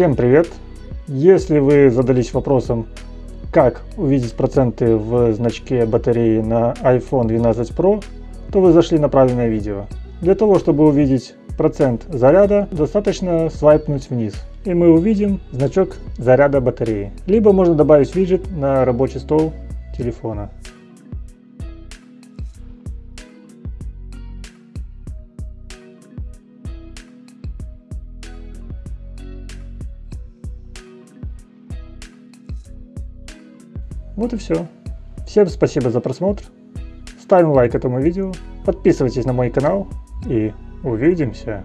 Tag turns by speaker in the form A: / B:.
A: Всем привет! Если вы задались вопросом, как увидеть проценты в значке батареи на iPhone 12 Pro, то вы зашли на правильное видео. Для того, чтобы увидеть процент заряда, достаточно свайпнуть вниз. И мы увидим значок заряда батареи. Либо можно добавить виджет на рабочий стол телефона. Вот и все. Всем спасибо за просмотр. Ставим лайк этому видео, подписывайтесь на мой канал и увидимся.